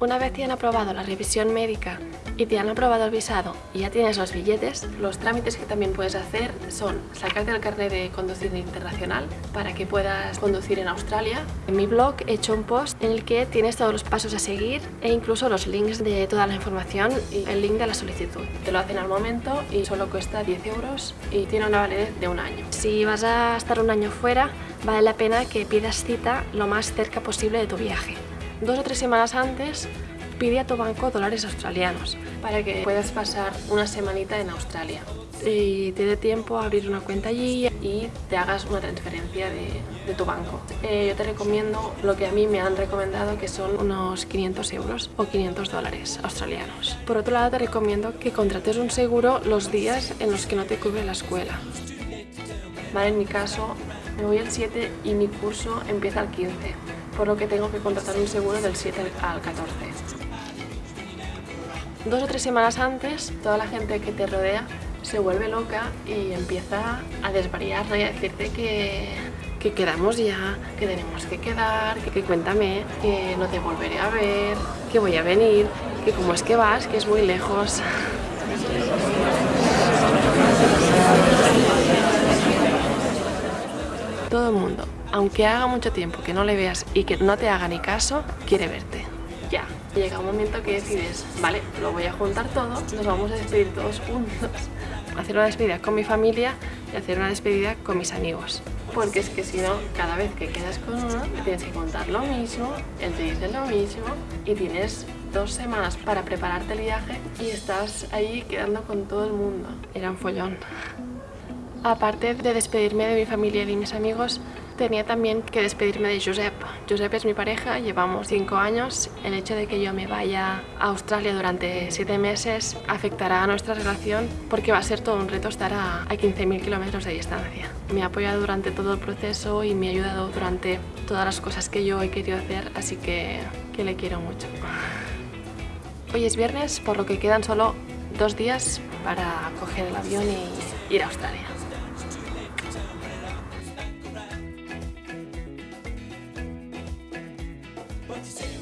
Una vez te han aprobado la revisión médica y te han aprobado el visado y ya tienes los billetes, los trámites que también puedes hacer son sacarte el carnet de conducir internacional para que puedas conducir en Australia. En mi blog he hecho un post en el que tienes todos los pasos a seguir e incluso los links de toda la información y el link de la solicitud. Te lo hacen al momento y solo cuesta 10 euros y tiene una validez de un año. Si vas a estar un año fuera, vale la pena que pidas cita lo más cerca posible de tu viaje dos o tres semanas antes pide a tu banco dólares australianos para que puedas pasar una semanita en Australia y te dé tiempo a abrir una cuenta allí y te hagas una transferencia de, de tu banco. Eh, yo te recomiendo lo que a mí me han recomendado que son unos 500 euros o 500 dólares australianos. Por otro lado te recomiendo que contrates un seguro los días en los que no te cubre la escuela. Vale, en mi caso me voy el 7 y mi curso empieza el 15 por lo que tengo que contratar un seguro del 7 al 14. Dos o tres semanas antes, toda la gente que te rodea se vuelve loca y empieza a desvariar y a decirte que, que quedamos ya, que tenemos que quedar, que, que, cuéntame, que no te volveré a ver, que voy a venir, que cómo es que vas, que es muy lejos. Todo el mundo aunque haga mucho tiempo que no le veas y que no te haga ni caso, quiere verte. Ya, llega un momento que decides, vale, lo voy a juntar todo, nos vamos a despedir todos juntos. Hacer una despedida con mi familia y hacer una despedida con mis amigos. Porque es que si no, cada vez que quedas con uno, tienes que contar lo mismo, él te dice lo mismo y tienes dos semanas para prepararte el viaje y estás ahí quedando con todo el mundo. Era un follón. Aparte de despedirme de mi familia y de mis amigos, tenía también que despedirme de Josep. Josep es mi pareja, llevamos cinco años. El hecho de que yo me vaya a Australia durante siete meses afectará a nuestra relación porque va a ser todo un reto estar a, 15.000 kilómetros de distancia. Me ha apoyado durante todo el proceso y me ha ayudado durante todas las cosas que yo he querido hacer, así que, que le quiero mucho. Hoy es viernes, por lo que quedan solo dos días para coger el avión y ir a Australia. Say?